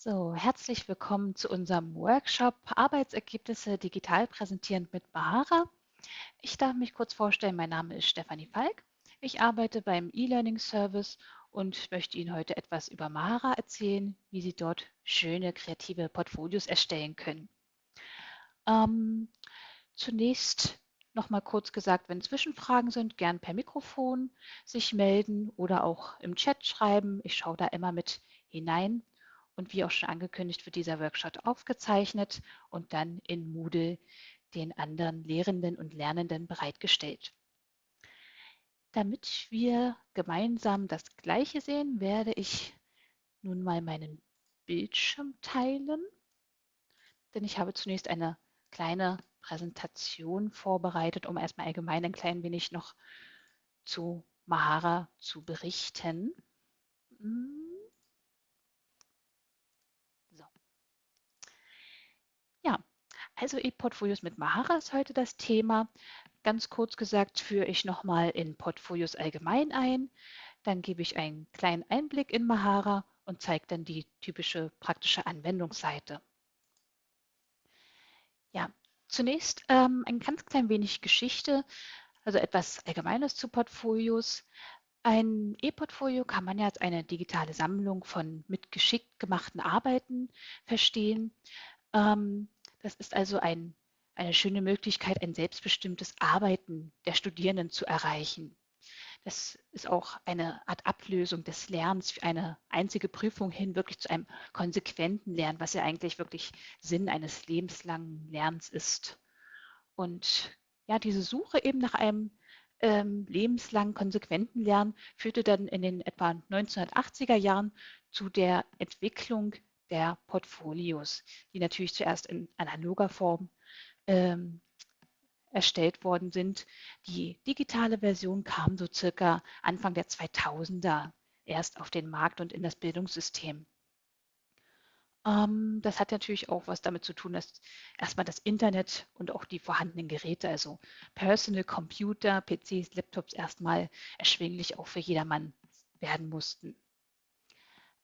So, herzlich willkommen zu unserem Workshop Arbeitsergebnisse digital präsentierend mit Bahara. Ich darf mich kurz vorstellen, mein Name ist Stefanie Falk. Ich arbeite beim E-Learning Service und möchte Ihnen heute etwas über Mahara erzählen, wie Sie dort schöne kreative Portfolios erstellen können. Ähm, zunächst nochmal kurz gesagt, wenn Zwischenfragen sind, gern per Mikrofon sich melden oder auch im Chat schreiben. Ich schaue da immer mit hinein und wie auch schon angekündigt, wird dieser Workshop aufgezeichnet und dann in Moodle den anderen Lehrenden und Lernenden bereitgestellt. Damit wir gemeinsam das Gleiche sehen, werde ich nun mal meinen Bildschirm teilen, denn ich habe zunächst eine kleine Präsentation vorbereitet, um erstmal allgemein ein klein wenig noch zu Mahara zu berichten. Hm. Also E-Portfolios mit Mahara ist heute das Thema. Ganz kurz gesagt führe ich nochmal in Portfolios allgemein ein. Dann gebe ich einen kleinen Einblick in Mahara und zeige dann die typische praktische Anwendungsseite. Ja, zunächst ähm, ein ganz klein wenig Geschichte, also etwas Allgemeines zu Portfolios. Ein E-Portfolio kann man ja als eine digitale Sammlung von mit geschickt gemachten Arbeiten verstehen. Ähm, das ist also ein, eine schöne Möglichkeit, ein selbstbestimmtes Arbeiten der Studierenden zu erreichen. Das ist auch eine Art Ablösung des Lernens für eine einzige Prüfung hin, wirklich zu einem konsequenten Lernen, was ja eigentlich wirklich Sinn eines lebenslangen Lernens ist. Und ja, diese Suche eben nach einem ähm, lebenslangen, konsequenten Lernen führte dann in den etwa 1980er Jahren zu der Entwicklung der Portfolios, die natürlich zuerst in analoger Form ähm, erstellt worden sind. Die digitale Version kam so circa Anfang der 2000er erst auf den Markt und in das Bildungssystem. Ähm, das hat natürlich auch was damit zu tun, dass erstmal das Internet und auch die vorhandenen Geräte, also Personal Computer, PCs, Laptops erstmal erschwinglich auch für jedermann werden mussten.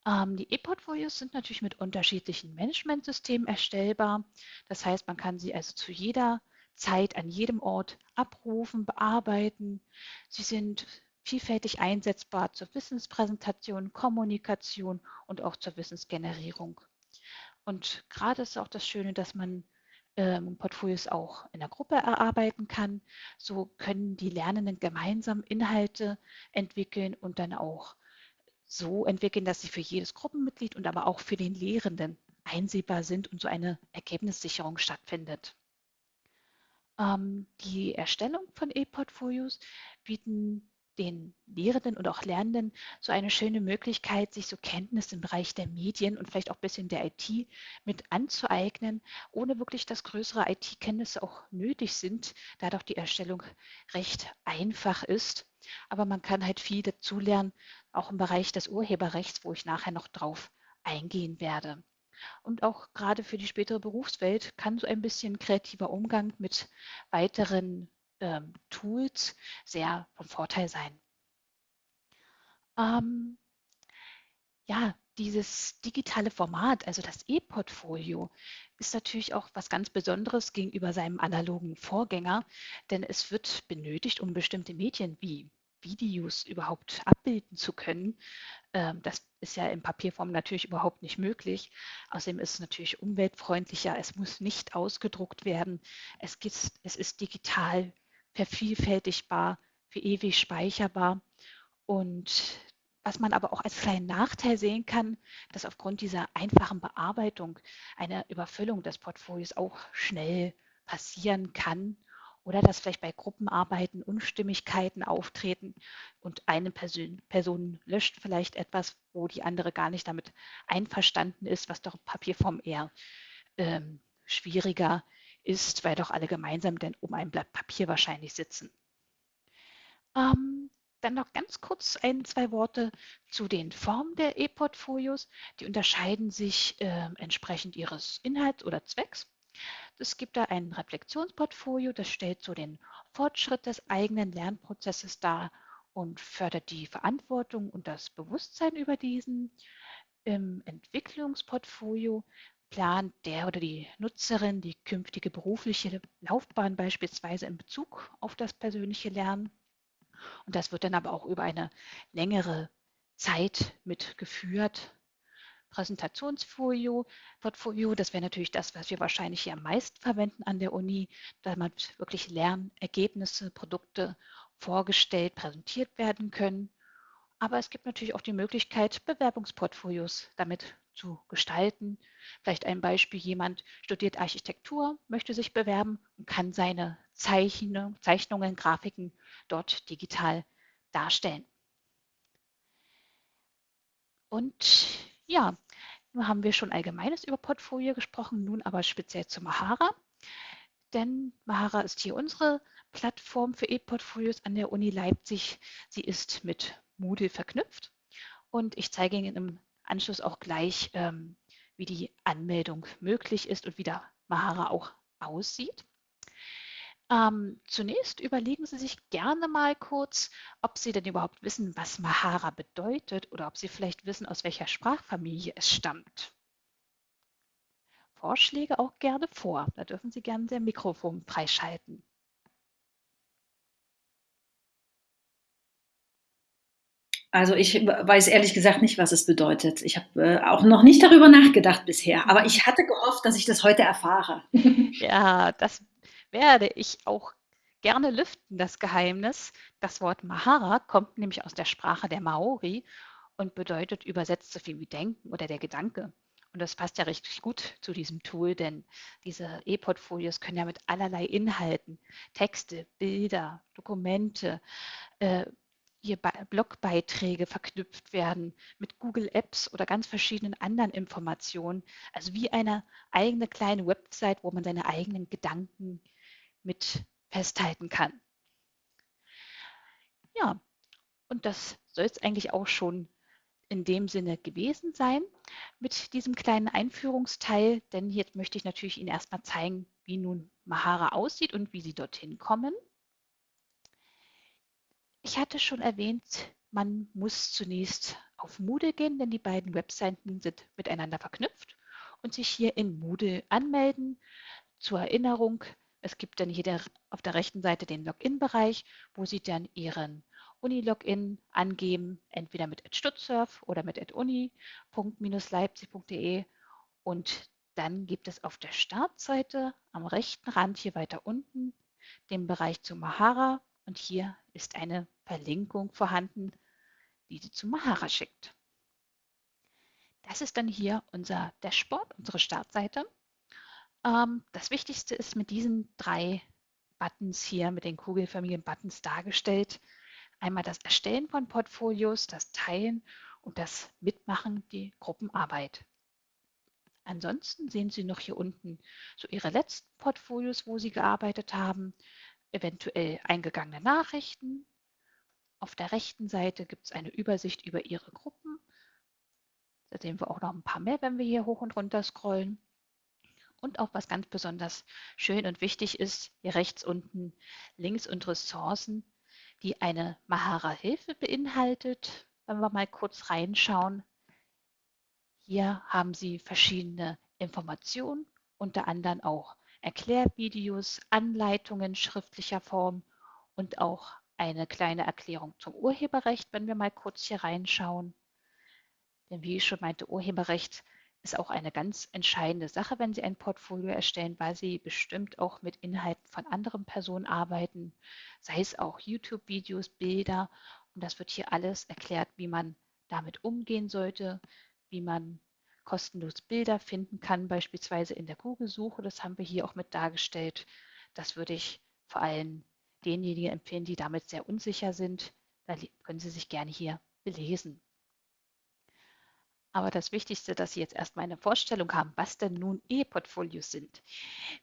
Ähm, die E-Portfolios sind natürlich mit unterschiedlichen Managementsystemen erstellbar. Das heißt, man kann sie also zu jeder Zeit an jedem Ort abrufen, bearbeiten. Sie sind vielfältig einsetzbar zur Wissenspräsentation, Kommunikation und auch zur Wissensgenerierung. Und gerade ist auch das Schöne, dass man ähm, Portfolios auch in der Gruppe erarbeiten kann. So können die Lernenden gemeinsam Inhalte entwickeln und dann auch so entwickeln, dass sie für jedes Gruppenmitglied und aber auch für den Lehrenden einsehbar sind und so eine Ergebnissicherung stattfindet. Ähm, die Erstellung von E-Portfolios bieten den Lehrenden und auch Lernenden so eine schöne Möglichkeit, sich so Kenntnisse im Bereich der Medien und vielleicht auch ein bisschen der IT mit anzueignen, ohne wirklich, dass größere IT-Kenntnisse auch nötig sind, da doch die Erstellung recht einfach ist. Aber man kann halt viel dazulernen, auch im Bereich des Urheberrechts, wo ich nachher noch drauf eingehen werde. Und auch gerade für die spätere Berufswelt kann so ein bisschen kreativer Umgang mit weiteren ähm, Tools sehr von Vorteil sein. Ähm, ja, dieses digitale Format, also das E-Portfolio, ist natürlich auch was ganz Besonderes gegenüber seinem analogen Vorgänger, denn es wird benötigt, um bestimmte Medien wie Videos überhaupt abbilden zu können. Ähm, das ist ja in Papierform natürlich überhaupt nicht möglich. Außerdem ist es natürlich umweltfreundlicher. Es muss nicht ausgedruckt werden. Es, ist, es ist digital vervielfältigbar, für ewig speicherbar. Und was man aber auch als kleinen Nachteil sehen kann, dass aufgrund dieser einfachen Bearbeitung eine Überfüllung des Portfolios auch schnell passieren kann oder dass vielleicht bei Gruppenarbeiten Unstimmigkeiten auftreten und eine Person, Person löscht vielleicht etwas, wo die andere gar nicht damit einverstanden ist, was doch Papierform eher ähm, schwieriger ist, weil doch alle gemeinsam denn um ein Blatt Papier wahrscheinlich sitzen. Ähm, dann noch ganz kurz ein, zwei Worte zu den Formen der E-Portfolios. Die unterscheiden sich äh, entsprechend ihres Inhalts oder Zwecks. Es gibt da ein Reflexionsportfolio, das stellt so den Fortschritt des eigenen Lernprozesses dar und fördert die Verantwortung und das Bewusstsein über diesen. Im Entwicklungsportfolio plant der oder die Nutzerin die künftige berufliche Laufbahn beispielsweise in Bezug auf das persönliche Lernen. Und das wird dann aber auch über eine längere Zeit mitgeführt. Präsentationsfolio, Portfolio, das wäre natürlich das, was wir wahrscheinlich hier am meisten verwenden an der Uni, damit wirklich Lernergebnisse, Produkte vorgestellt, präsentiert werden können. Aber es gibt natürlich auch die Möglichkeit, Bewerbungsportfolios damit zu gestalten. Vielleicht ein Beispiel, jemand studiert Architektur, möchte sich bewerben und kann seine Zeichnung, Zeichnungen, Grafiken dort digital darstellen. Und ja, nun haben wir schon Allgemeines über Portfolio gesprochen, nun aber speziell zu Mahara. Denn Mahara ist hier unsere Plattform für E-Portfolios an der Uni Leipzig. Sie ist mit Moodle verknüpft und ich zeige Ihnen im Anschluss auch gleich, ähm, wie die Anmeldung möglich ist und wie der Mahara auch aussieht. Ähm, zunächst überlegen Sie sich gerne mal kurz, ob Sie denn überhaupt wissen, was Mahara bedeutet oder ob Sie vielleicht wissen, aus welcher Sprachfamilie es stammt. Vorschläge auch gerne vor. Da dürfen Sie gerne Ihr Mikrofon freischalten. Also ich weiß ehrlich gesagt nicht, was es bedeutet. Ich habe äh, auch noch nicht darüber nachgedacht bisher, aber ich hatte gehofft, dass ich das heute erfahre. Ja, das werde ich auch gerne lüften, das Geheimnis. Das Wort Mahara kommt nämlich aus der Sprache der Maori und bedeutet übersetzt so viel wie denken oder der Gedanke. Und das passt ja richtig gut zu diesem Tool, denn diese E-Portfolios können ja mit allerlei Inhalten, Texte, Bilder, Dokumente, äh, hier Blogbeiträge verknüpft werden mit Google Apps oder ganz verschiedenen anderen Informationen. Also wie eine eigene kleine Website, wo man seine eigenen Gedanken mit festhalten kann. Ja, und das soll es eigentlich auch schon in dem Sinne gewesen sein mit diesem kleinen Einführungsteil, denn jetzt möchte ich natürlich Ihnen erstmal zeigen, wie nun Mahara aussieht und wie Sie dorthin kommen. Ich hatte schon erwähnt, man muss zunächst auf Moodle gehen, denn die beiden Webseiten sind miteinander verknüpft und sich hier in Moodle anmelden. Zur Erinnerung, es gibt dann hier der, auf der rechten Seite den Login-Bereich, wo Sie dann Ihren Uni-Login angeben, entweder mit @stutzsurf oder mit uni.leipzig.de und dann gibt es auf der Startseite am rechten Rand hier weiter unten den Bereich zu Mahara und hier ist eine Verlinkung vorhanden, die Sie zu Mahara schickt. Das ist dann hier unser Dashboard, unsere Startseite. Ähm, das Wichtigste ist mit diesen drei Buttons hier, mit den kugelförmigen Buttons dargestellt. Einmal das Erstellen von Portfolios, das Teilen und das Mitmachen, die Gruppenarbeit. Ansonsten sehen Sie noch hier unten so Ihre letzten Portfolios, wo Sie gearbeitet haben, eventuell eingegangene Nachrichten. Auf der rechten Seite gibt es eine Übersicht über Ihre Gruppen. Da sehen wir auch noch ein paar mehr, wenn wir hier hoch und runter scrollen. Und auch was ganz besonders schön und wichtig ist, hier rechts unten Links und Ressourcen, die eine Mahara-Hilfe beinhaltet. Wenn wir mal kurz reinschauen, hier haben Sie verschiedene Informationen, unter anderem auch Erklärvideos, Anleitungen schriftlicher Form und auch eine kleine Erklärung zum Urheberrecht, wenn wir mal kurz hier reinschauen. Denn wie ich schon meinte, Urheberrecht ist auch eine ganz entscheidende Sache, wenn Sie ein Portfolio erstellen, weil Sie bestimmt auch mit Inhalten von anderen Personen arbeiten, sei es auch YouTube-Videos, Bilder. Und das wird hier alles erklärt, wie man damit umgehen sollte, wie man kostenlos Bilder finden kann, beispielsweise in der Google-Suche. Das haben wir hier auch mit dargestellt. Das würde ich vor allem denjenigen empfehlen, die damit sehr unsicher sind. Da können Sie sich gerne hier belesen. Aber das Wichtigste, dass Sie jetzt erstmal eine Vorstellung haben, was denn nun E-Portfolios sind.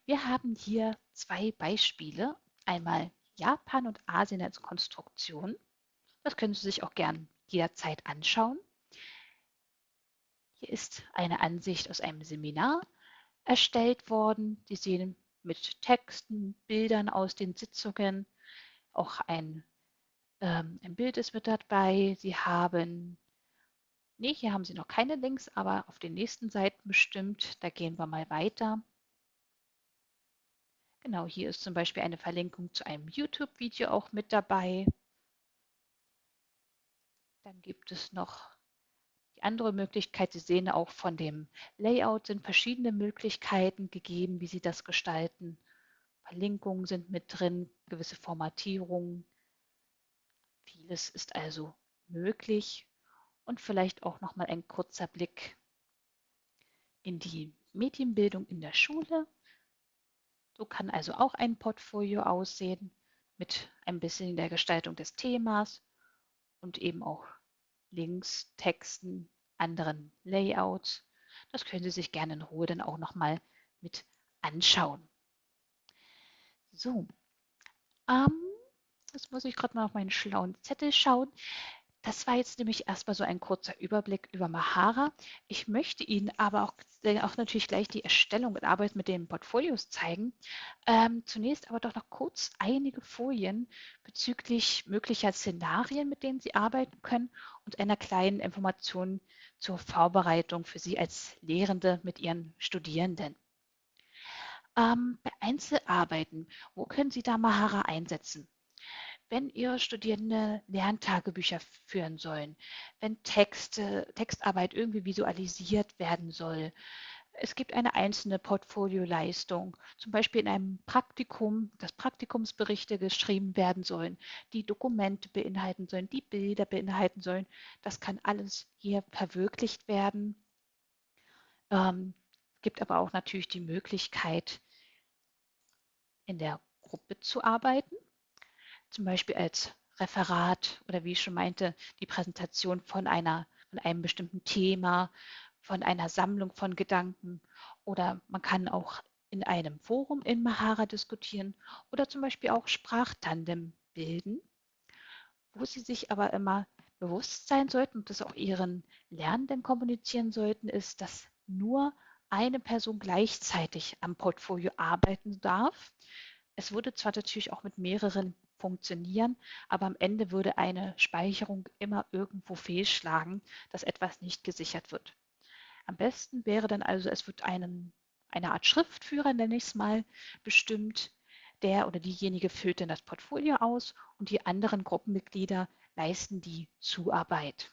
Wir haben hier zwei Beispiele. Einmal Japan und Asien als Konstruktion. Das können Sie sich auch gern jederzeit anschauen. Hier ist eine Ansicht aus einem Seminar erstellt worden. Sie sehen mit Texten, Bildern aus den Sitzungen. Auch ein, ähm, ein Bild ist mit dabei. Sie haben Nee, hier haben Sie noch keine Links, aber auf den nächsten Seiten bestimmt. Da gehen wir mal weiter. Genau, hier ist zum Beispiel eine Verlinkung zu einem YouTube-Video auch mit dabei. Dann gibt es noch die andere Möglichkeit. Sie sehen auch von dem Layout sind verschiedene Möglichkeiten gegeben, wie Sie das gestalten. Verlinkungen sind mit drin, gewisse Formatierungen. Vieles ist also möglich und vielleicht auch noch mal ein kurzer Blick in die Medienbildung in der Schule. So kann also auch ein Portfolio aussehen mit ein bisschen der Gestaltung des Themas und eben auch Links, Texten, anderen Layouts. Das können Sie sich gerne in Ruhe dann auch noch mal mit anschauen. So, ähm, jetzt muss ich gerade mal auf meinen schlauen Zettel schauen. Das war jetzt nämlich erstmal so ein kurzer Überblick über Mahara. Ich möchte Ihnen aber auch, äh, auch natürlich gleich die Erstellung und Arbeit mit den Portfolios zeigen. Ähm, zunächst aber doch noch kurz einige Folien bezüglich möglicher Szenarien, mit denen Sie arbeiten können und einer kleinen Information zur Vorbereitung für Sie als Lehrende mit Ihren Studierenden. Ähm, bei Einzelarbeiten, wo können Sie da Mahara einsetzen? Wenn Ihre Studierende Lerntagebücher führen sollen, wenn Texte, Textarbeit irgendwie visualisiert werden soll. Es gibt eine einzelne Portfolioleistung, zum Beispiel in einem Praktikum, dass Praktikumsberichte geschrieben werden sollen, die Dokumente beinhalten sollen, die Bilder beinhalten sollen. Das kann alles hier verwirklicht werden. Ähm, gibt aber auch natürlich die Möglichkeit, in der Gruppe zu arbeiten zum Beispiel als Referat oder wie ich schon meinte, die Präsentation von einer, von einem bestimmten Thema, von einer Sammlung von Gedanken oder man kann auch in einem Forum in Mahara diskutieren oder zum Beispiel auch Sprachtandem bilden, wo sie sich aber immer bewusst sein sollten und das auch ihren Lernenden kommunizieren sollten, ist, dass nur eine Person gleichzeitig am Portfolio arbeiten darf. Es wurde zwar natürlich auch mit mehreren funktionieren, aber am Ende würde eine Speicherung immer irgendwo fehlschlagen, dass etwas nicht gesichert wird. Am besten wäre dann also, es wird einen, eine Art Schriftführer, nenne ich es mal, bestimmt. Der oder diejenige füllt dann das Portfolio aus und die anderen Gruppenmitglieder leisten die Zuarbeit.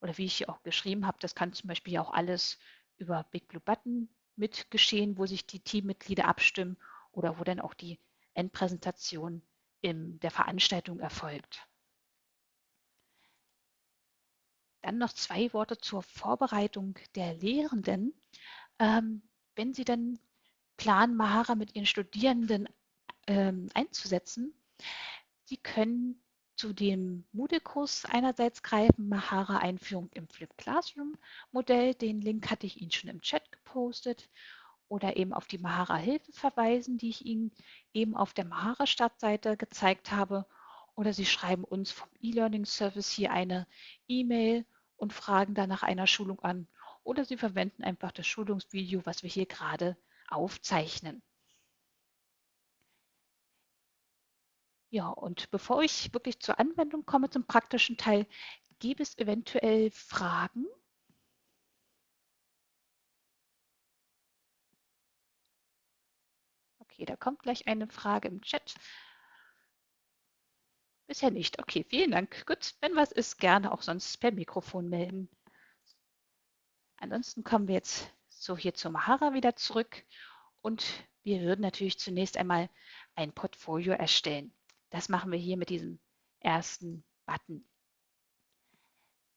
Oder wie ich hier auch geschrieben habe, das kann zum Beispiel auch alles über Big Blue Button mit geschehen, wo sich die Teammitglieder abstimmen oder wo dann auch die Endpräsentation in der Veranstaltung erfolgt. Dann noch zwei Worte zur Vorbereitung der Lehrenden. Ähm, wenn Sie dann planen, Mahara mit Ihren Studierenden ähm, einzusetzen, Sie können zu dem Moodle-Kurs einerseits greifen, Mahara Einführung im Flip Classroom Modell. Den Link hatte ich Ihnen schon im Chat gepostet oder eben auf die Mahara-Hilfe verweisen, die ich Ihnen eben auf der Mahara-Startseite gezeigt habe. Oder Sie schreiben uns vom E-Learning-Service hier eine E-Mail und fragen dann nach einer Schulung an. Oder Sie verwenden einfach das Schulungsvideo, was wir hier gerade aufzeichnen. Ja, und bevor ich wirklich zur Anwendung komme, zum praktischen Teil, gibt es eventuell Fragen? Okay, da kommt gleich eine Frage im Chat. Bisher nicht. Okay, vielen Dank. Gut, wenn was ist, gerne auch sonst per Mikrofon melden. Ansonsten kommen wir jetzt so hier zur Mahara wieder zurück und wir würden natürlich zunächst einmal ein Portfolio erstellen. Das machen wir hier mit diesem ersten Button.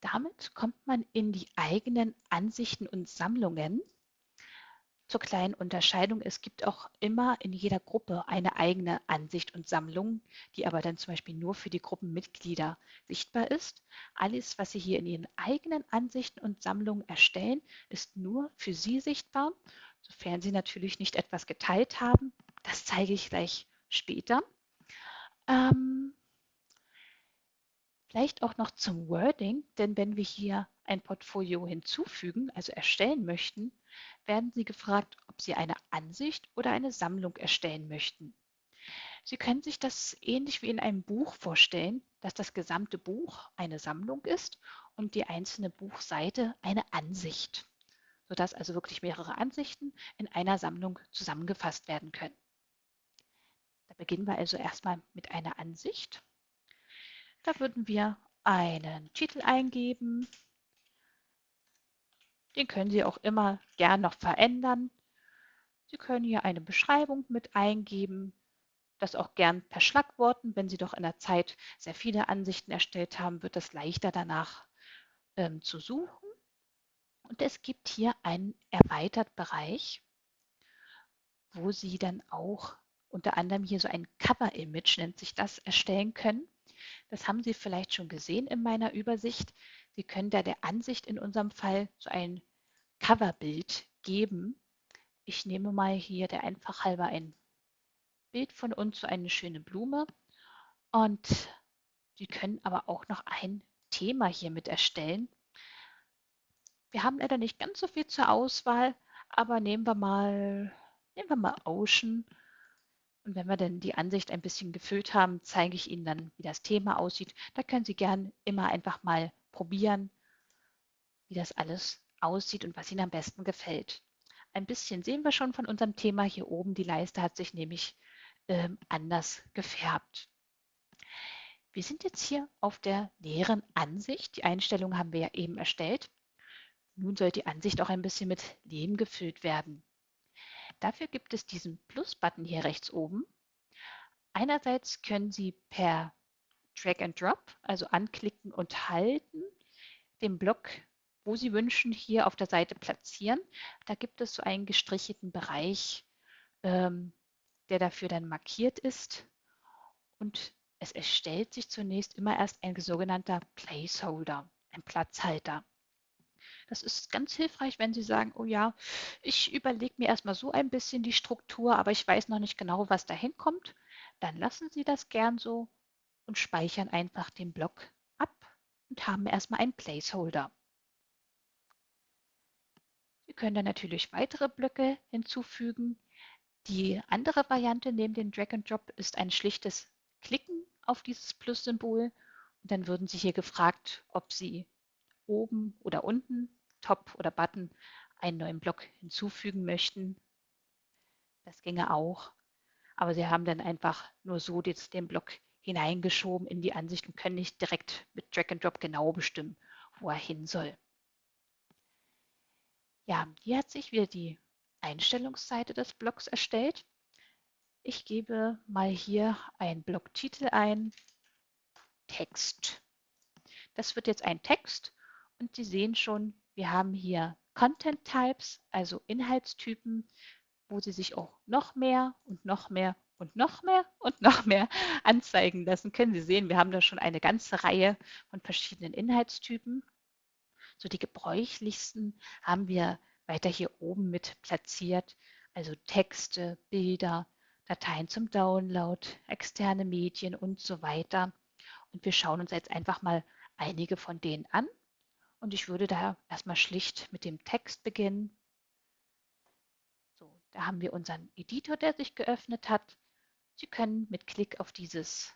Damit kommt man in die eigenen Ansichten und Sammlungen zur kleinen Unterscheidung, es gibt auch immer in jeder Gruppe eine eigene Ansicht und Sammlung, die aber dann zum Beispiel nur für die Gruppenmitglieder sichtbar ist. Alles, was Sie hier in Ihren eigenen Ansichten und Sammlungen erstellen, ist nur für Sie sichtbar, sofern Sie natürlich nicht etwas geteilt haben. Das zeige ich gleich später. Ähm, vielleicht auch noch zum Wording, denn wenn wir hier ein Portfolio hinzufügen, also erstellen möchten, werden Sie gefragt, ob Sie eine Ansicht oder eine Sammlung erstellen möchten. Sie können sich das ähnlich wie in einem Buch vorstellen, dass das gesamte Buch eine Sammlung ist und die einzelne Buchseite eine Ansicht, sodass also wirklich mehrere Ansichten in einer Sammlung zusammengefasst werden können. Da beginnen wir also erstmal mit einer Ansicht. Da würden wir einen Titel eingeben. Den können Sie auch immer gern noch verändern. Sie können hier eine Beschreibung mit eingeben, das auch gern per Schlagworten. Wenn Sie doch in der Zeit sehr viele Ansichten erstellt haben, wird es leichter danach ähm, zu suchen. Und es gibt hier einen erweitert Bereich, wo Sie dann auch unter anderem hier so ein Cover-Image, nennt sich das, erstellen können. Das haben Sie vielleicht schon gesehen in meiner Übersicht. Sie können da der Ansicht in unserem Fall so ein Coverbild geben. Ich nehme mal hier der einfach halber ein Bild von uns, so eine schöne Blume. Und Sie können aber auch noch ein Thema hier mit erstellen. Wir haben leider nicht ganz so viel zur Auswahl, aber nehmen wir mal, nehmen wir mal Ocean und wenn wir dann die Ansicht ein bisschen gefüllt haben, zeige ich Ihnen dann, wie das Thema aussieht. Da können Sie gern immer einfach mal probieren, wie das alles aussieht und was Ihnen am besten gefällt. Ein bisschen sehen wir schon von unserem Thema hier oben. Die Leiste hat sich nämlich ähm, anders gefärbt. Wir sind jetzt hier auf der näheren Ansicht. Die Einstellung haben wir ja eben erstellt. Nun soll die Ansicht auch ein bisschen mit Leben gefüllt werden. Dafür gibt es diesen Plus-Button hier rechts oben. Einerseits können Sie per Drag and Drop, also anklicken und halten, den Block, wo Sie wünschen, hier auf der Seite platzieren. Da gibt es so einen gestrichelten Bereich, ähm, der dafür dann markiert ist. Und es erstellt sich zunächst immer erst ein sogenannter Placeholder, ein Platzhalter. Das ist ganz hilfreich, wenn Sie sagen, oh ja, ich überlege mir erstmal so ein bisschen die Struktur, aber ich weiß noch nicht genau, was da hinkommt. Dann lassen Sie das gern so und speichern einfach den Block ab und haben erstmal einen Placeholder. Sie können dann natürlich weitere Blöcke hinzufügen. Die andere Variante neben dem Drag and Drop ist ein schlichtes Klicken auf dieses Plus-Symbol und dann würden Sie hier gefragt, ob Sie oben oder unten Top oder Button einen neuen Block hinzufügen möchten. Das ginge auch. Aber Sie haben dann einfach nur so den Block hineingeschoben in die Ansicht und können nicht direkt mit Drag and Drop genau bestimmen, wo er hin soll. Ja, hier hat sich wieder die Einstellungsseite des Blocks erstellt. Ich gebe mal hier einen Blocktitel ein, Text. Das wird jetzt ein Text und Sie sehen schon, wir haben hier Content Types, also Inhaltstypen, wo Sie sich auch noch mehr und noch mehr und noch mehr und noch mehr anzeigen lassen können. Sie sehen, wir haben da schon eine ganze Reihe von verschiedenen Inhaltstypen. So die gebräuchlichsten haben wir weiter hier oben mit platziert, also Texte, Bilder, Dateien zum Download, externe Medien und so weiter. Und wir schauen uns jetzt einfach mal einige von denen an und ich würde da erstmal schlicht mit dem Text beginnen. So, da haben wir unseren Editor, der sich geöffnet hat. Sie können mit Klick auf dieses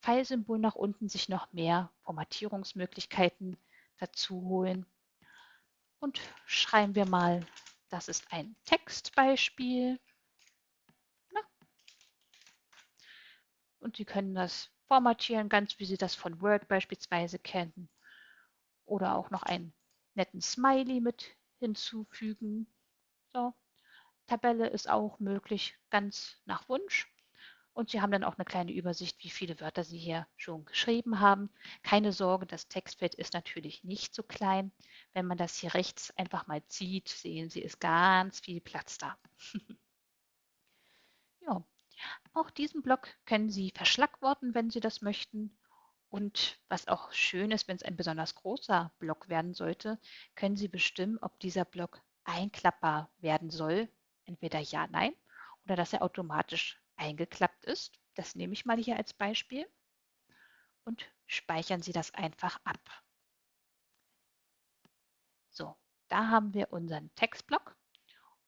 Pfeilsymbol nach unten sich noch mehr Formatierungsmöglichkeiten dazu holen. Und schreiben wir mal, das ist ein Textbeispiel. Na. Und Sie können das formatieren, ganz wie Sie das von Word beispielsweise kennen oder auch noch einen netten Smiley mit hinzufügen. So. Tabelle ist auch möglich, ganz nach Wunsch. Und Sie haben dann auch eine kleine Übersicht, wie viele Wörter Sie hier schon geschrieben haben. Keine Sorge, das Textfeld ist natürlich nicht so klein. Wenn man das hier rechts einfach mal zieht, sehen Sie, ist ganz viel Platz da. ja, auch diesen Block können Sie verschlagworten, wenn Sie das möchten. Und was auch schön ist, wenn es ein besonders großer Block werden sollte, können Sie bestimmen, ob dieser Block einklappbar werden soll. Entweder ja, nein oder dass er automatisch eingeklappt ist. Das nehme ich mal hier als Beispiel und speichern Sie das einfach ab. So, da haben wir unseren Textblock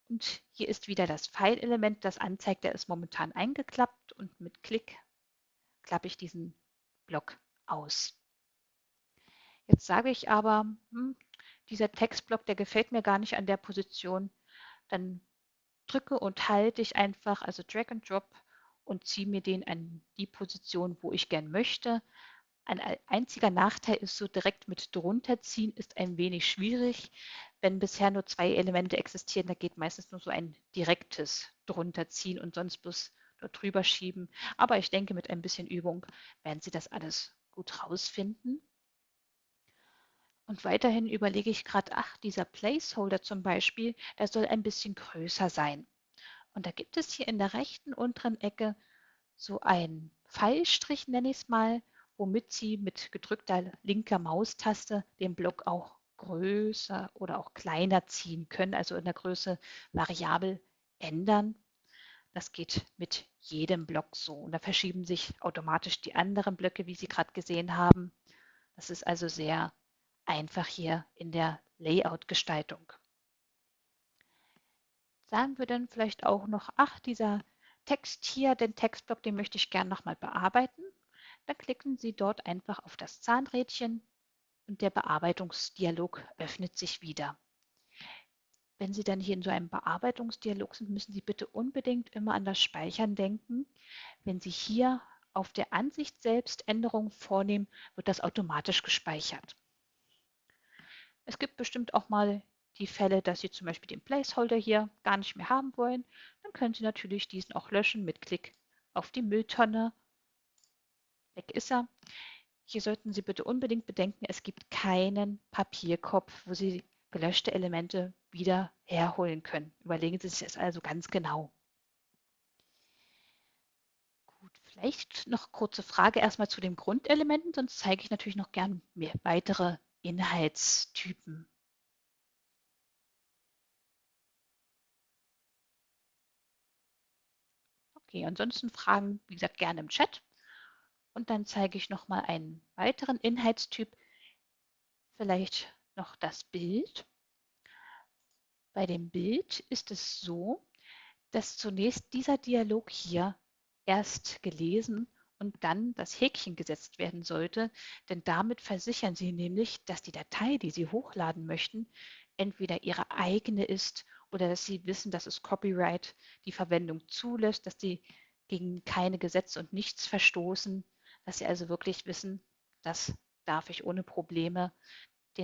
und hier ist wieder das Pfeilelement, das anzeigt, der ist momentan eingeklappt und mit Klick klappe ich diesen Block aus. Jetzt sage ich aber, hm, dieser Textblock, der gefällt mir gar nicht an der Position. Dann drücke und halte ich einfach, also Drag and Drop und ziehe mir den an die Position, wo ich gern möchte. Ein einziger Nachteil ist so direkt mit drunter ziehen ist ein wenig schwierig. Wenn bisher nur zwei Elemente existieren, da geht meistens nur so ein direktes drunter ziehen und sonst bloß nur drüber schieben. Aber ich denke, mit ein bisschen Übung werden Sie das alles gut rausfinden. Und weiterhin überlege ich gerade, ach, dieser Placeholder zum Beispiel, der soll ein bisschen größer sein. Und da gibt es hier in der rechten unteren Ecke so einen Pfeilstrich, nenne ich es mal, womit Sie mit gedrückter linker Maustaste den Block auch größer oder auch kleiner ziehen können, also in der Größe variabel ändern. Das geht mit jedem Block so. Und da verschieben sich automatisch die anderen Blöcke, wie Sie gerade gesehen haben. Das ist also sehr einfach hier in der Layout-Gestaltung. Sagen wir dann vielleicht auch noch, ach, dieser Text hier, den Textblock, den möchte ich gerne nochmal bearbeiten. Dann klicken Sie dort einfach auf das Zahnrädchen und der Bearbeitungsdialog öffnet sich wieder. Wenn Sie dann hier in so einem Bearbeitungsdialog sind, müssen Sie bitte unbedingt immer an das Speichern denken. Wenn Sie hier auf der Ansicht selbst Änderungen vornehmen, wird das automatisch gespeichert. Es gibt bestimmt auch mal die Fälle, dass Sie zum Beispiel den Placeholder hier gar nicht mehr haben wollen. Dann können Sie natürlich diesen auch löschen mit Klick auf die Mülltonne. Weg ist er. Hier sollten Sie bitte unbedingt bedenken, es gibt keinen Papierkopf, wo Sie gelöschte Elemente wieder herholen können. Überlegen Sie sich das also ganz genau. Gut, vielleicht noch kurze Frage erstmal zu den Grundelementen, sonst zeige ich natürlich noch gern mehr weitere Inhaltstypen. Okay, ansonsten Fragen, wie gesagt, gerne im Chat. Und dann zeige ich noch mal einen weiteren Inhaltstyp, vielleicht noch das Bild. Bei dem Bild ist es so, dass zunächst dieser Dialog hier erst gelesen und dann das Häkchen gesetzt werden sollte, denn damit versichern Sie nämlich, dass die Datei, die Sie hochladen möchten, entweder Ihre eigene ist oder dass Sie wissen, dass es Copyright die Verwendung zulässt, dass Sie gegen keine Gesetze und nichts verstoßen, dass Sie also wirklich wissen, das darf ich ohne Probleme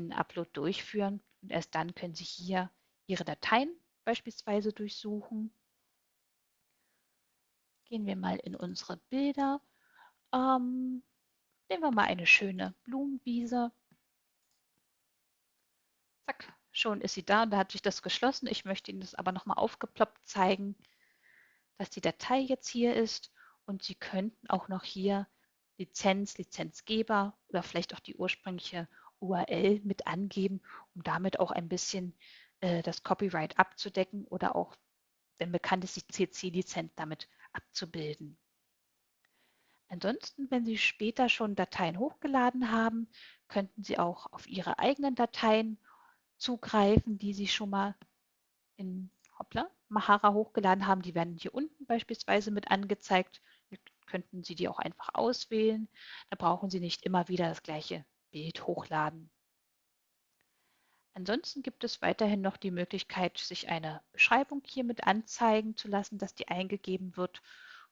den Upload durchführen und erst dann können Sie hier Ihre Dateien beispielsweise durchsuchen. Gehen wir mal in unsere Bilder ähm, nehmen wir mal eine schöne Blumenwiese. Zack, schon ist sie da und da hat sich das geschlossen. Ich möchte Ihnen das aber nochmal aufgeploppt zeigen, dass die Datei jetzt hier ist und Sie könnten auch noch hier Lizenz, Lizenzgeber oder vielleicht auch die ursprüngliche URL mit angeben, um damit auch ein bisschen äh, das Copyright abzudecken oder auch, wenn bekannt ist, die CC-Lizenz damit abzubilden. Ansonsten, wenn Sie später schon Dateien hochgeladen haben, könnten Sie auch auf Ihre eigenen Dateien zugreifen, die Sie schon mal in hoppla, Mahara hochgeladen haben. Die werden hier unten beispielsweise mit angezeigt. Könnten Sie die auch einfach auswählen. Da brauchen Sie nicht immer wieder das gleiche Bild hochladen. Ansonsten gibt es weiterhin noch die Möglichkeit, sich eine Beschreibung hier mit anzeigen zu lassen, dass die eingegeben wird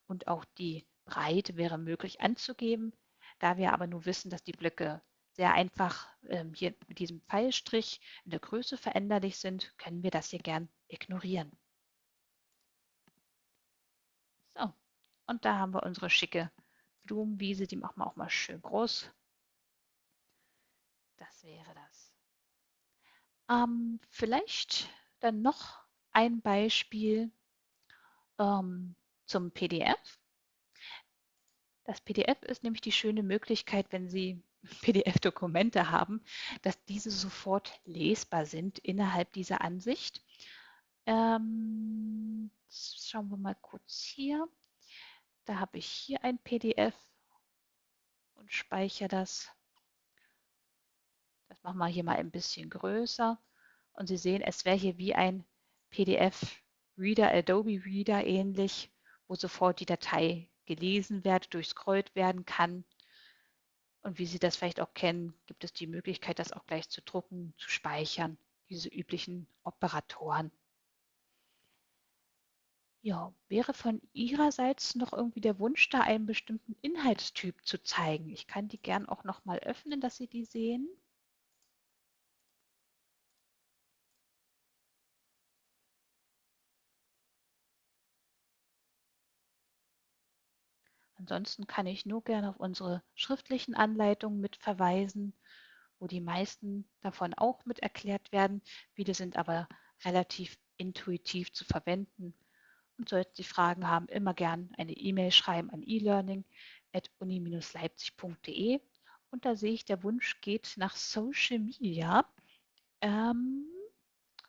und auch die Breite wäre möglich anzugeben. Da wir aber nur wissen, dass die Blöcke sehr einfach ähm, hier mit diesem Pfeilstrich in der Größe veränderlich sind, können wir das hier gern ignorieren. So, und da haben wir unsere schicke Blumenwiese, die machen wir auch mal schön groß. Das wäre das. Ähm, vielleicht dann noch ein Beispiel ähm, zum PDF. Das PDF ist nämlich die schöne Möglichkeit, wenn Sie PDF-Dokumente haben, dass diese sofort lesbar sind innerhalb dieser Ansicht. Ähm, schauen wir mal kurz hier. Da habe ich hier ein PDF und speichere das. Das machen wir hier mal ein bisschen größer. Und Sie sehen, es wäre hier wie ein PDF-Reader, Adobe Reader ähnlich, wo sofort die Datei gelesen werden, durchscrollt werden kann. Und wie Sie das vielleicht auch kennen, gibt es die Möglichkeit, das auch gleich zu drucken, zu speichern, diese üblichen Operatoren. Ja, wäre von Ihrerseits noch irgendwie der Wunsch da, einen bestimmten Inhaltstyp zu zeigen? Ich kann die gern auch noch mal öffnen, dass Sie die sehen. Ansonsten kann ich nur gerne auf unsere schriftlichen Anleitungen mit verweisen, wo die meisten davon auch mit erklärt werden. Viele sind aber relativ intuitiv zu verwenden und sollten Sie Fragen haben, immer gern eine E-Mail schreiben an elearning.uni-leipzig.de. Und da sehe ich, der Wunsch geht nach Social Media. Ähm,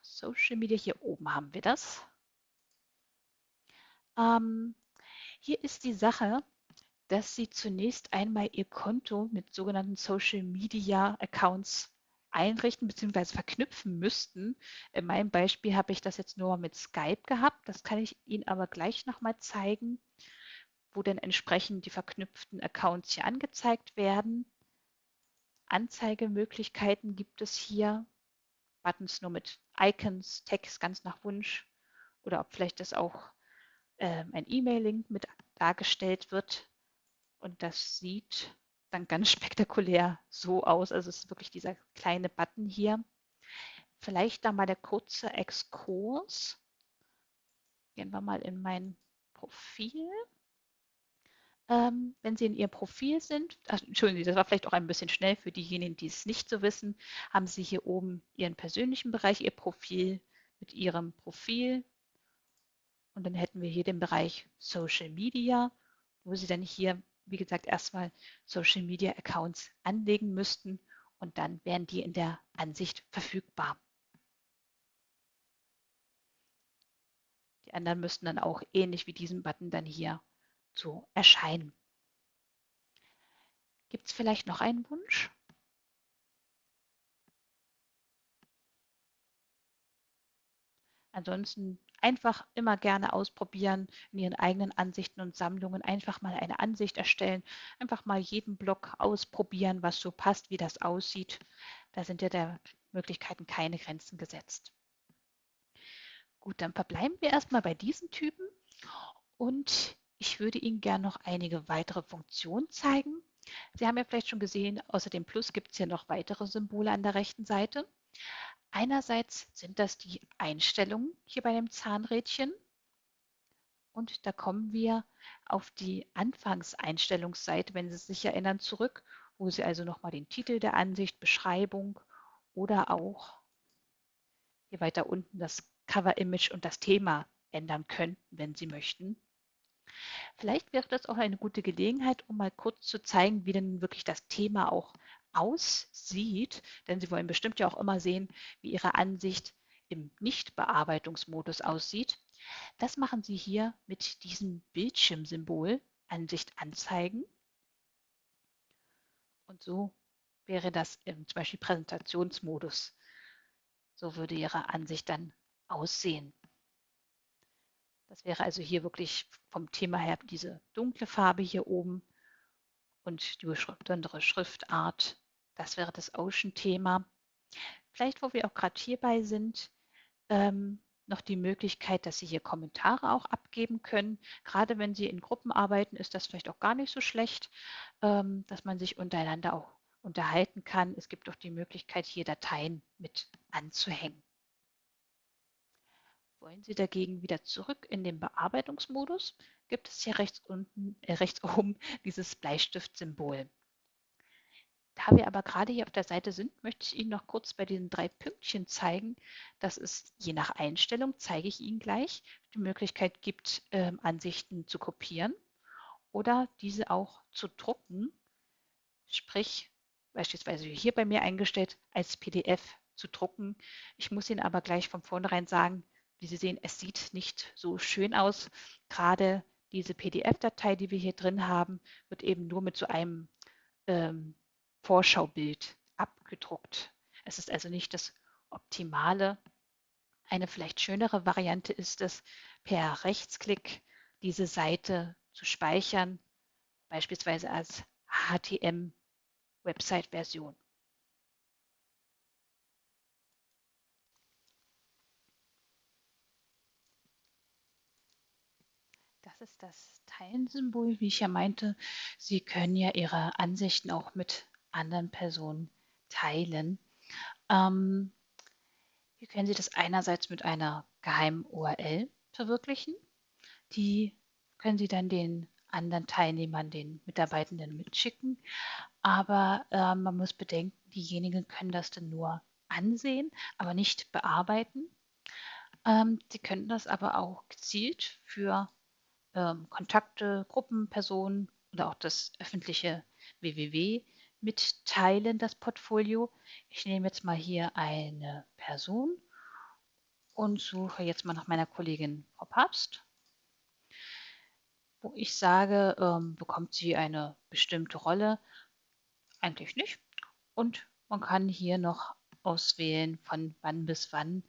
Social Media, hier oben haben wir das. Ähm, hier ist die Sache, dass Sie zunächst einmal Ihr Konto mit sogenannten Social Media Accounts einrichten bzw. verknüpfen müssten. In meinem Beispiel habe ich das jetzt nur mit Skype gehabt. Das kann ich Ihnen aber gleich nochmal zeigen, wo dann entsprechend die verknüpften Accounts hier angezeigt werden. Anzeigemöglichkeiten gibt es hier. Buttons nur mit Icons, Text ganz nach Wunsch oder ob vielleicht das auch äh, ein E-Mail-Link mit dargestellt wird. Und das sieht dann ganz spektakulär so aus. Also es ist wirklich dieser kleine Button hier. Vielleicht da mal der kurze Exkurs. Gehen wir mal in mein Profil. Ähm, wenn Sie in Ihrem Profil sind, ach, entschuldigen Sie, das war vielleicht auch ein bisschen schnell für diejenigen, die es nicht so wissen, haben Sie hier oben Ihren persönlichen Bereich, Ihr Profil mit Ihrem Profil. Und dann hätten wir hier den Bereich Social Media, wo Sie dann hier wie gesagt, erstmal Social Media Accounts anlegen müssten und dann wären die in der Ansicht verfügbar. Die anderen müssten dann auch ähnlich wie diesen Button dann hier so erscheinen. Gibt es vielleicht noch einen Wunsch? Ansonsten einfach immer gerne ausprobieren, in Ihren eigenen Ansichten und Sammlungen einfach mal eine Ansicht erstellen, einfach mal jeden Block ausprobieren, was so passt, wie das aussieht. Da sind ja der Möglichkeiten keine Grenzen gesetzt. Gut, dann verbleiben wir erstmal bei diesen Typen und ich würde Ihnen gerne noch einige weitere Funktionen zeigen. Sie haben ja vielleicht schon gesehen, außer dem Plus gibt es hier noch weitere Symbole an der rechten Seite. Einerseits sind das die Einstellungen hier bei dem Zahnrädchen. Und da kommen wir auf die Anfangseinstellungsseite, wenn Sie sich erinnern, zurück, wo Sie also nochmal den Titel der Ansicht, Beschreibung oder auch hier weiter unten das Cover-Image und das Thema ändern könnten, wenn Sie möchten. Vielleicht wäre das auch eine gute Gelegenheit, um mal kurz zu zeigen, wie denn wirklich das Thema auch aussieht, denn Sie wollen bestimmt ja auch immer sehen, wie Ihre Ansicht im Nichtbearbeitungsmodus aussieht. Das machen Sie hier mit diesem Bildschirmsymbol Ansicht anzeigen. Und so wäre das im zum Beispiel Präsentationsmodus. So würde Ihre Ansicht dann aussehen. Das wäre also hier wirklich vom Thema her diese dunkle Farbe hier oben und die besondere Schriftart das wäre das Ocean-Thema. Vielleicht, wo wir auch gerade hierbei sind, ähm, noch die Möglichkeit, dass Sie hier Kommentare auch abgeben können. Gerade wenn Sie in Gruppen arbeiten, ist das vielleicht auch gar nicht so schlecht, ähm, dass man sich untereinander auch unterhalten kann. Es gibt auch die Möglichkeit, hier Dateien mit anzuhängen. Wollen Sie dagegen wieder zurück in den Bearbeitungsmodus, gibt es hier rechts, unten, äh, rechts oben dieses Bleistiftsymbol. Da wir aber gerade hier auf der Seite sind, möchte ich Ihnen noch kurz bei diesen drei Pünktchen zeigen, dass es je nach Einstellung, zeige ich Ihnen gleich, die Möglichkeit gibt, ähm, Ansichten zu kopieren oder diese auch zu drucken, sprich beispielsweise hier bei mir eingestellt als PDF zu drucken. Ich muss Ihnen aber gleich von vornherein sagen, wie Sie sehen, es sieht nicht so schön aus. Gerade diese PDF-Datei, die wir hier drin haben, wird eben nur mit so einem ähm, Vorschaubild abgedruckt. Es ist also nicht das Optimale. Eine vielleicht schönere Variante ist es, per Rechtsklick diese Seite zu speichern, beispielsweise als HTML Website-Version. Das ist das Teilen-Symbol, wie ich ja meinte. Sie können ja Ihre Ansichten auch mit anderen Personen teilen. Ähm, hier können Sie das einerseits mit einer geheimen URL verwirklichen. Die können Sie dann den anderen Teilnehmern, den Mitarbeitenden mitschicken. Aber äh, man muss bedenken, diejenigen können das dann nur ansehen, aber nicht bearbeiten. Ähm, sie können das aber auch gezielt für ähm, Kontakte, Gruppen, Personen oder auch das öffentliche www mitteilen, das Portfolio. Ich nehme jetzt mal hier eine Person und suche jetzt mal nach meiner Kollegin Frau Papst, wo ich sage, ähm, bekommt sie eine bestimmte Rolle? Eigentlich nicht. Und man kann hier noch auswählen, von wann bis wann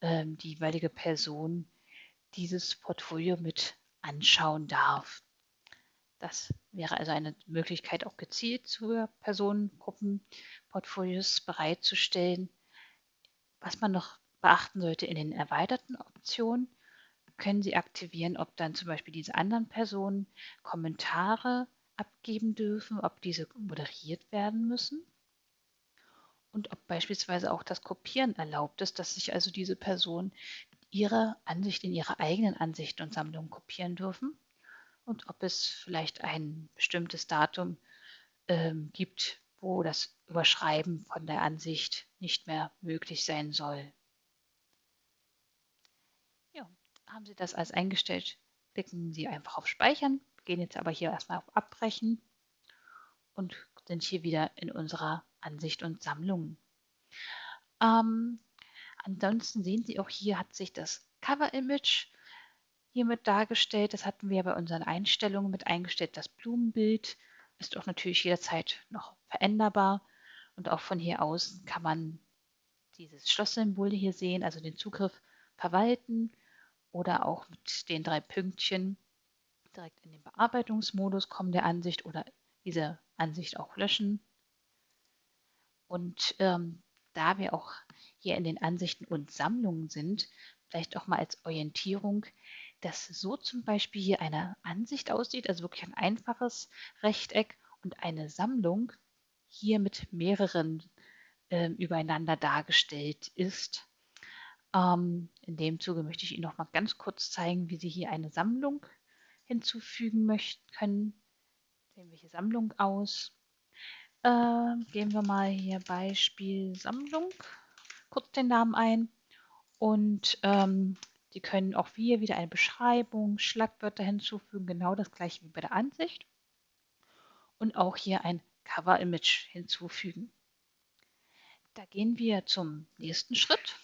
ähm, die jeweilige Person dieses Portfolio mit anschauen darf. Das wäre also eine Möglichkeit, auch gezielt für Personengruppenportfolios bereitzustellen. Was man noch beachten sollte in den erweiterten Optionen, können Sie aktivieren, ob dann zum Beispiel diese anderen Personen Kommentare abgeben dürfen, ob diese moderiert werden müssen und ob beispielsweise auch das Kopieren erlaubt ist, dass sich also diese Personen ihre Ansicht in ihre eigenen Ansichten und Sammlungen kopieren dürfen und ob es vielleicht ein bestimmtes Datum ähm, gibt, wo das Überschreiben von der Ansicht nicht mehr möglich sein soll. Ja, haben Sie das als eingestellt, klicken Sie einfach auf Speichern, gehen jetzt aber hier erstmal auf Abbrechen und sind hier wieder in unserer Ansicht und Sammlung. Ähm, ansonsten sehen Sie auch hier hat sich das Cover-Image hiermit dargestellt. Das hatten wir bei unseren Einstellungen mit eingestellt. Das Blumenbild ist auch natürlich jederzeit noch veränderbar. Und auch von hier aus kann man dieses Schlosssymbol hier sehen, also den Zugriff verwalten oder auch mit den drei Pünktchen direkt in den Bearbeitungsmodus kommen der Ansicht oder diese Ansicht auch löschen. Und ähm, da wir auch hier in den Ansichten und Sammlungen sind, vielleicht auch mal als Orientierung, dass so zum Beispiel hier eine Ansicht aussieht, also wirklich ein einfaches Rechteck und eine Sammlung hier mit mehreren äh, übereinander dargestellt ist. Ähm, in dem Zuge möchte ich Ihnen noch mal ganz kurz zeigen, wie Sie hier eine Sammlung hinzufügen möchten können. Sehen wir hier Sammlung aus. Äh, geben wir mal hier Beispiel Sammlung, kurz den Namen ein und ähm, Sie können auch hier wieder eine Beschreibung, Schlagwörter hinzufügen, genau das gleiche wie bei der Ansicht. Und auch hier ein Cover-Image hinzufügen. Da gehen wir zum nächsten Schritt.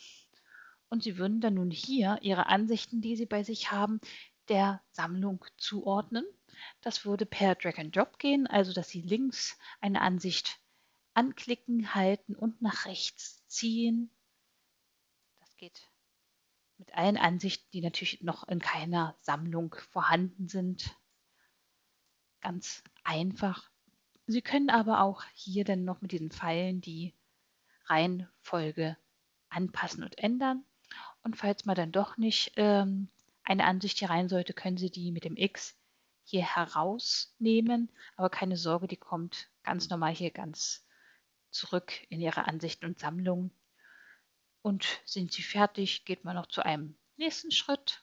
Und Sie würden dann nun hier Ihre Ansichten, die Sie bei sich haben, der Sammlung zuordnen. Das würde per Drag and Drop gehen, also dass Sie links eine Ansicht anklicken, halten und nach rechts ziehen. Das geht mit allen Ansichten, die natürlich noch in keiner Sammlung vorhanden sind. Ganz einfach. Sie können aber auch hier dann noch mit diesen Pfeilen die Reihenfolge anpassen und ändern. Und falls man dann doch nicht ähm, eine Ansicht hier rein sollte, können Sie die mit dem X hier herausnehmen. Aber keine Sorge, die kommt ganz normal hier ganz zurück in Ihre Ansichten und Sammlungen. Und sind Sie fertig, geht man noch zu einem nächsten Schritt,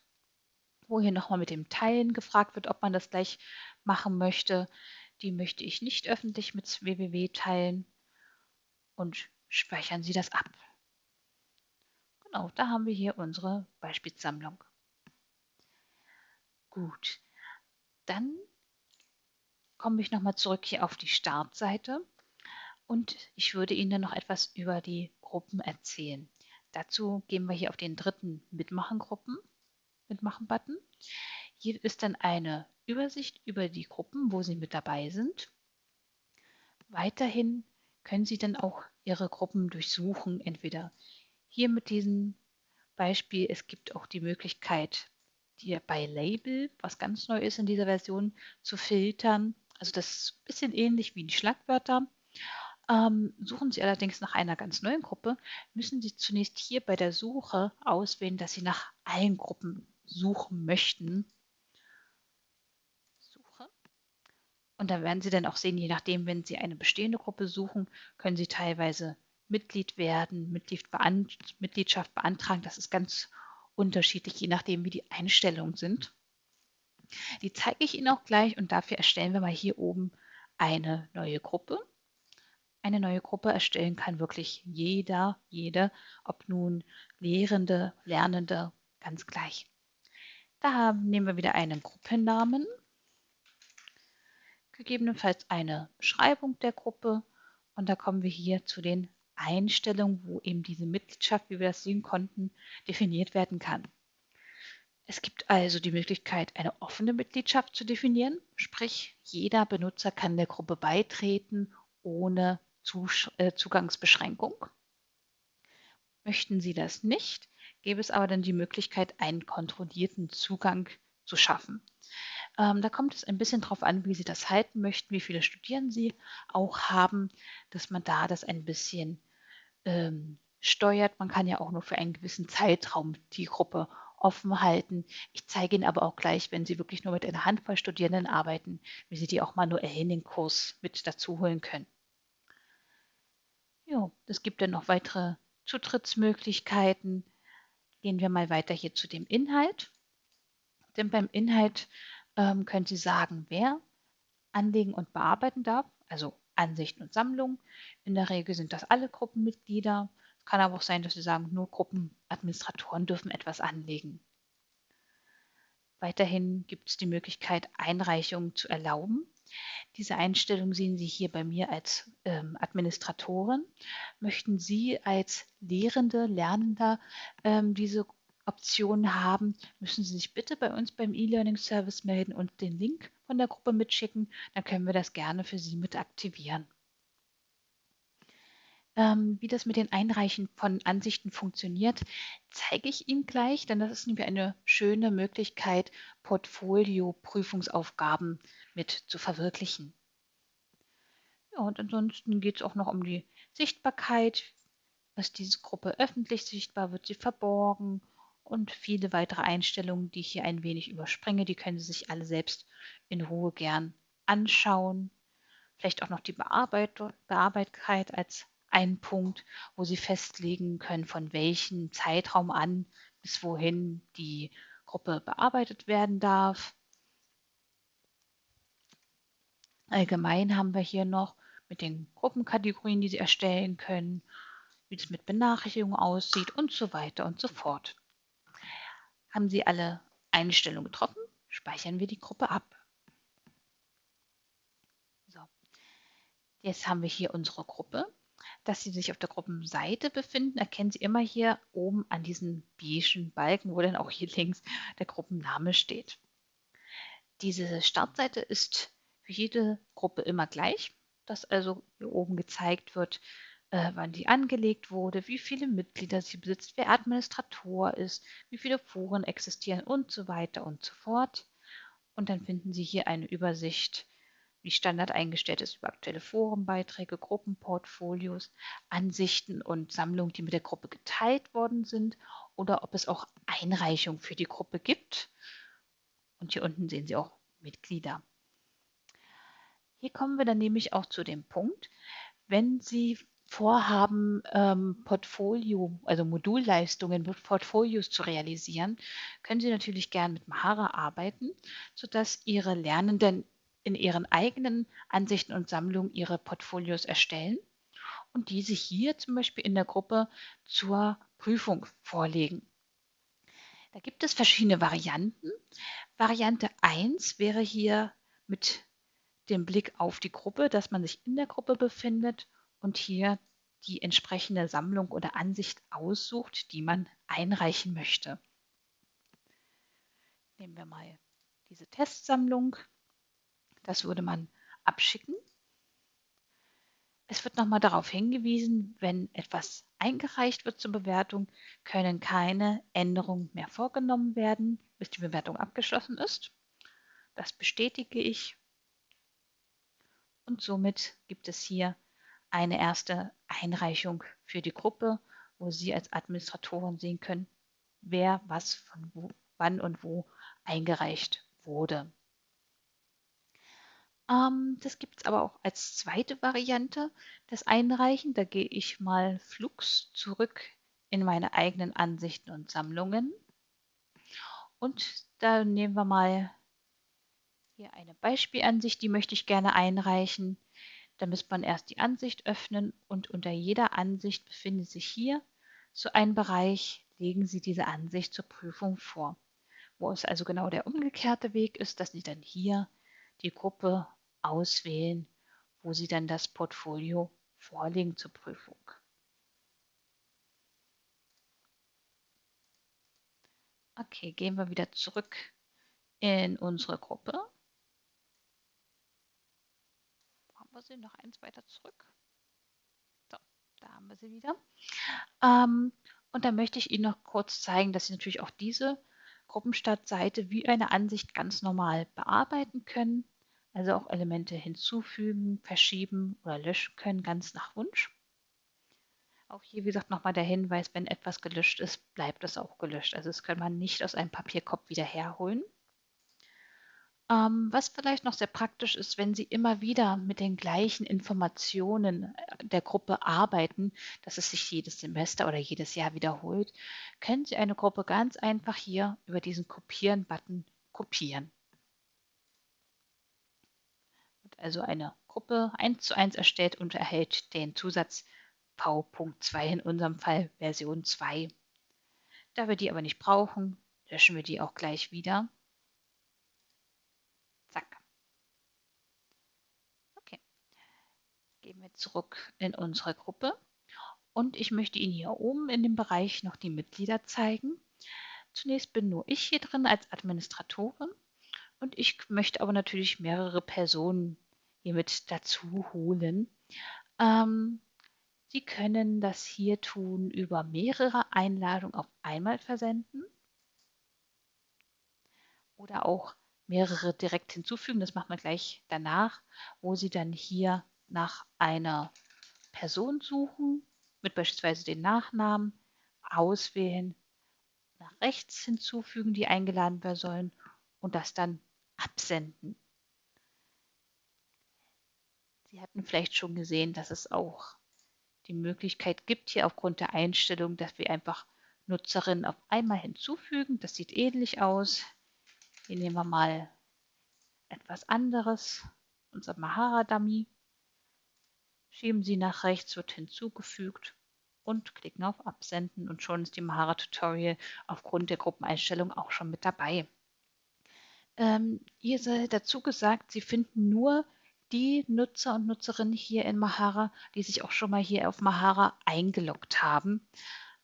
wo hier nochmal mit dem Teilen gefragt wird, ob man das gleich machen möchte. Die möchte ich nicht öffentlich mit www teilen und speichern Sie das ab. Genau, da haben wir hier unsere Beispielsammlung. Gut, dann komme ich nochmal zurück hier auf die Startseite und ich würde Ihnen noch etwas über die Gruppen erzählen. Dazu gehen wir hier auf den dritten Mitmachen-Gruppen, Mitmachen-Button. Hier ist dann eine Übersicht über die Gruppen, wo Sie mit dabei sind. Weiterhin können Sie dann auch Ihre Gruppen durchsuchen, entweder hier mit diesem Beispiel, es gibt auch die Möglichkeit, die bei Label, was ganz neu ist in dieser Version, zu filtern. Also das ist ein bisschen ähnlich wie die Schlagwörter. Ähm, suchen Sie allerdings nach einer ganz neuen Gruppe, müssen Sie zunächst hier bei der Suche auswählen, dass Sie nach allen Gruppen suchen möchten. Suche. Und da werden Sie dann auch sehen, je nachdem, wenn Sie eine bestehende Gruppe suchen, können Sie teilweise Mitglied werden, Mitglied bean Mitgliedschaft beantragen. Das ist ganz unterschiedlich, je nachdem, wie die Einstellungen sind. Die zeige ich Ihnen auch gleich und dafür erstellen wir mal hier oben eine neue Gruppe. Eine neue Gruppe erstellen kann wirklich jeder, jede, ob nun Lehrende, Lernende, ganz gleich. Da nehmen wir wieder einen Gruppennamen, gegebenenfalls eine Beschreibung der Gruppe und da kommen wir hier zu den Einstellungen, wo eben diese Mitgliedschaft, wie wir das sehen konnten, definiert werden kann. Es gibt also die Möglichkeit, eine offene Mitgliedschaft zu definieren, sprich jeder Benutzer kann der Gruppe beitreten ohne äh, Zugangsbeschränkung. Möchten Sie das nicht, gäbe es aber dann die Möglichkeit, einen kontrollierten Zugang zu schaffen. Ähm, da kommt es ein bisschen darauf an, wie Sie das halten möchten, wie viele Studierenden Sie auch haben, dass man da das ein bisschen ähm, steuert. Man kann ja auch nur für einen gewissen Zeitraum die Gruppe offen halten. Ich zeige Ihnen aber auch gleich, wenn Sie wirklich nur mit einer Handvoll Studierenden arbeiten, wie Sie die auch manuell in den Kurs mit dazu holen können. Ja, es gibt dann noch weitere Zutrittsmöglichkeiten. Gehen wir mal weiter hier zu dem Inhalt. Denn beim Inhalt ähm, können Sie sagen, wer anlegen und bearbeiten darf, also Ansichten und Sammlungen. In der Regel sind das alle Gruppenmitglieder. Es kann aber auch sein, dass Sie sagen, nur Gruppenadministratoren dürfen etwas anlegen. Weiterhin gibt es die Möglichkeit, Einreichungen zu erlauben. Diese Einstellung sehen Sie hier bei mir als ähm, Administratorin. Möchten Sie als Lehrende, Lernender ähm, diese Option haben, müssen Sie sich bitte bei uns beim E-Learning Service melden und den Link von der Gruppe mitschicken. Dann können wir das gerne für Sie mit aktivieren. Ähm, wie das mit den Einreichen von Ansichten funktioniert, zeige ich Ihnen gleich, denn das ist nämlich eine schöne Möglichkeit, Portfolio-Prüfungsaufgaben mit zu verwirklichen. Und ansonsten geht es auch noch um die Sichtbarkeit. Ist diese Gruppe öffentlich sichtbar? Wird sie verborgen? Und viele weitere Einstellungen, die ich hier ein wenig überspringe, die können Sie sich alle selbst in Ruhe gern anschauen. Vielleicht auch noch die Bearbeitbarkeit als ein Punkt, wo Sie festlegen können, von welchem Zeitraum an bis wohin die Gruppe bearbeitet werden darf. Allgemein haben wir hier noch mit den Gruppenkategorien, die Sie erstellen können, wie es mit Benachrichtigungen aussieht und so weiter und so fort. Haben Sie alle Einstellungen getroffen, speichern wir die Gruppe ab. So. Jetzt haben wir hier unsere Gruppe dass Sie sich auf der Gruppenseite befinden, erkennen Sie immer hier oben an diesen beigen Balken, wo dann auch hier links der Gruppenname steht. Diese Startseite ist für jede Gruppe immer gleich, dass also hier oben gezeigt wird, äh, wann die angelegt wurde, wie viele Mitglieder sie besitzt, wer Administrator ist, wie viele Foren existieren und so weiter und so fort. Und dann finden Sie hier eine Übersicht wie Standard eingestellt ist über aktuelle Forenbeiträge, Gruppenportfolios, Ansichten und Sammlungen, die mit der Gruppe geteilt worden sind oder ob es auch Einreichungen für die Gruppe gibt. Und hier unten sehen Sie auch Mitglieder. Hier kommen wir dann nämlich auch zu dem Punkt, wenn Sie vorhaben, ähm, Portfolio, also Modulleistungen mit Portfolios zu realisieren, können Sie natürlich gern mit Mahara arbeiten, sodass Ihre Lernenden in ihren eigenen Ansichten und Sammlungen ihre Portfolios erstellen und diese hier zum Beispiel in der Gruppe zur Prüfung vorlegen. Da gibt es verschiedene Varianten. Variante 1 wäre hier mit dem Blick auf die Gruppe, dass man sich in der Gruppe befindet und hier die entsprechende Sammlung oder Ansicht aussucht, die man einreichen möchte. Nehmen wir mal diese Testsammlung. Das würde man abschicken. Es wird nochmal darauf hingewiesen, wenn etwas eingereicht wird zur Bewertung, können keine Änderungen mehr vorgenommen werden, bis die Bewertung abgeschlossen ist. Das bestätige ich. Und somit gibt es hier eine erste Einreichung für die Gruppe, wo Sie als Administratorin sehen können, wer was von wo, wann und wo eingereicht wurde. Ähm, das gibt es aber auch als zweite Variante, das Einreichen. Da gehe ich mal flugs zurück in meine eigenen Ansichten und Sammlungen. Und da nehmen wir mal hier eine Beispielansicht, die möchte ich gerne einreichen. Da müsste man erst die Ansicht öffnen und unter jeder Ansicht befindet sich hier so ein Bereich, legen Sie diese Ansicht zur Prüfung vor. Wo es also genau der umgekehrte Weg ist, dass Sie dann hier die Gruppe auswählen, wo Sie dann das Portfolio vorlegen zur Prüfung. Okay, gehen wir wieder zurück in unsere Gruppe. Haben wir sie noch eins weiter zurück? So, da haben wir sie wieder. Ähm, und da möchte ich Ihnen noch kurz zeigen, dass Sie natürlich auch diese Gruppenstartseite wie eine Ansicht ganz normal bearbeiten können. Also auch Elemente hinzufügen, verschieben oder löschen können, ganz nach Wunsch. Auch hier, wie gesagt, nochmal der Hinweis, wenn etwas gelöscht ist, bleibt es auch gelöscht. Also das kann man nicht aus einem Papierkorb wieder herholen. Ähm, was vielleicht noch sehr praktisch ist, wenn Sie immer wieder mit den gleichen Informationen äh, der Gruppe arbeiten, dass es sich jedes Semester oder jedes Jahr wiederholt, können Sie eine Gruppe ganz einfach hier über diesen Kopieren-Button kopieren. Also eine Gruppe 1 zu 1 erstellt und erhält den Zusatz V.2, in unserem Fall Version 2. Da wir die aber nicht brauchen, löschen wir die auch gleich wieder. Zack. Okay. Gehen wir zurück in unsere Gruppe. Und ich möchte Ihnen hier oben in dem Bereich noch die Mitglieder zeigen. Zunächst bin nur ich hier drin als Administratorin und ich möchte aber natürlich mehrere Personen hier mit dazu holen. Ähm, Sie können das hier tun über mehrere Einladungen auf einmal versenden oder auch mehrere direkt hinzufügen. Das macht man gleich danach, wo Sie dann hier nach einer Person suchen, mit beispielsweise den Nachnamen, auswählen, nach rechts hinzufügen, die eingeladen werden sollen und das dann absenden. Sie hatten vielleicht schon gesehen, dass es auch die Möglichkeit gibt, hier aufgrund der Einstellung, dass wir einfach Nutzerinnen auf einmal hinzufügen. Das sieht ähnlich aus. Hier nehmen wir mal etwas anderes, unser Mahara-Dummy. Schieben Sie nach rechts, wird hinzugefügt und klicken auf Absenden und schon ist die Mahara-Tutorial aufgrund der Gruppeneinstellung auch schon mit dabei. Ähm, hier sei dazu gesagt, Sie finden nur die Nutzer und Nutzerinnen hier in Mahara, die sich auch schon mal hier auf Mahara eingeloggt haben.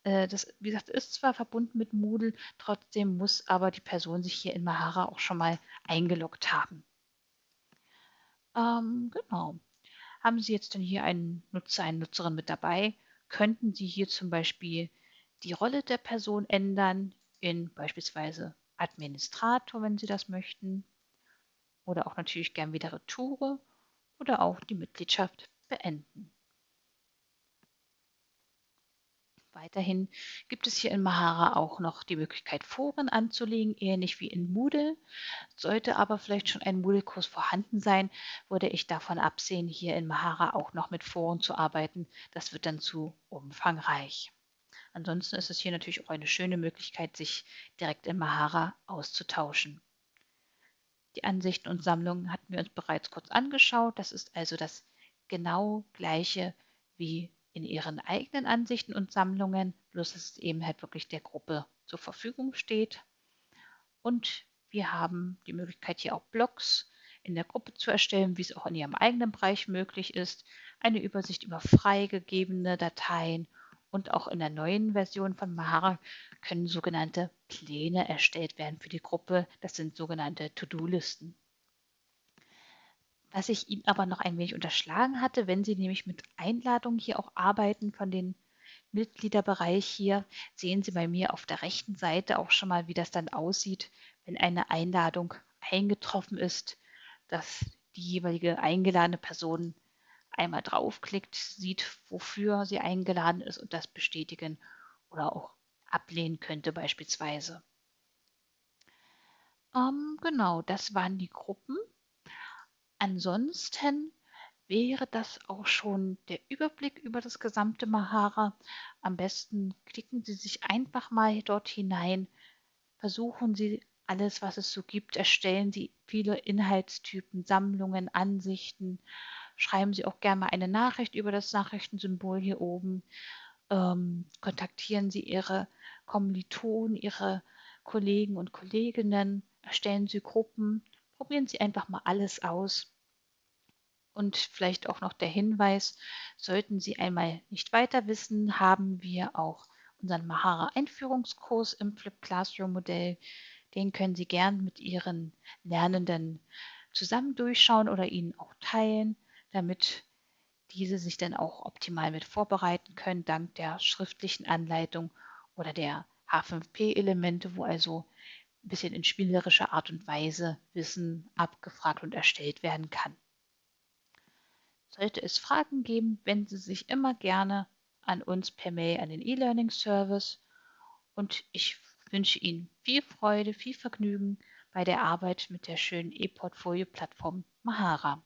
Äh, das, wie gesagt, ist zwar verbunden mit Moodle, trotzdem muss aber die Person sich hier in Mahara auch schon mal eingeloggt haben. Ähm, genau. Haben Sie jetzt denn hier einen Nutzer, eine Nutzerin mit dabei, könnten Sie hier zum Beispiel die Rolle der Person ändern in beispielsweise Administrator, wenn Sie das möchten, oder auch natürlich gern wieder Retoure oder auch die Mitgliedschaft beenden. Weiterhin gibt es hier in Mahara auch noch die Möglichkeit, Foren anzulegen, ähnlich wie in Moodle. Sollte aber vielleicht schon ein Moodle-Kurs vorhanden sein, würde ich davon absehen, hier in Mahara auch noch mit Foren zu arbeiten. Das wird dann zu umfangreich. Ansonsten ist es hier natürlich auch eine schöne Möglichkeit, sich direkt in Mahara auszutauschen. Die Ansichten und Sammlungen hatten wir uns bereits kurz angeschaut. Das ist also das genau gleiche wie in ihren eigenen Ansichten und Sammlungen, bloß dass es eben halt wirklich der Gruppe zur Verfügung steht. Und wir haben die Möglichkeit, hier auch Blogs in der Gruppe zu erstellen, wie es auch in Ihrem eigenen Bereich möglich ist. Eine Übersicht über freigegebene Dateien und auch in der neuen Version von Mahara können sogenannte Pläne erstellt werden für die Gruppe. Das sind sogenannte To-Do-Listen. Was ich Ihnen aber noch ein wenig unterschlagen hatte, wenn Sie nämlich mit Einladungen hier auch arbeiten von den Mitgliederbereich hier, sehen Sie bei mir auf der rechten Seite auch schon mal, wie das dann aussieht, wenn eine Einladung eingetroffen ist, dass die jeweilige eingeladene Person einmal draufklickt, sieht, wofür sie eingeladen ist und das bestätigen oder auch ablehnen könnte beispielsweise. Ähm, genau, das waren die Gruppen. Ansonsten wäre das auch schon der Überblick über das gesamte Mahara. Am besten klicken Sie sich einfach mal dort hinein, versuchen Sie alles, was es so gibt, erstellen Sie viele Inhaltstypen, Sammlungen, Ansichten, schreiben Sie auch gerne mal eine Nachricht über das Nachrichtensymbol hier oben, ähm, kontaktieren Sie Ihre Kommilitonen, Ihre Kollegen und Kolleginnen, erstellen Sie Gruppen, probieren Sie einfach mal alles aus. Und vielleicht auch noch der Hinweis, sollten Sie einmal nicht weiter wissen, haben wir auch unseren Mahara Einführungskurs im Flip Classroom Modell. Den können Sie gern mit Ihren Lernenden zusammen durchschauen oder ihnen auch teilen, damit diese sich dann auch optimal mit vorbereiten können, dank der schriftlichen Anleitung oder der H5P-Elemente, wo also ein bisschen in spielerischer Art und Weise Wissen abgefragt und erstellt werden kann. Sollte es Fragen geben, wenden Sie sich immer gerne an uns per Mail an den E-Learning Service und ich wünsche Ihnen viel Freude, viel Vergnügen bei der Arbeit mit der schönen E-Portfolio-Plattform Mahara.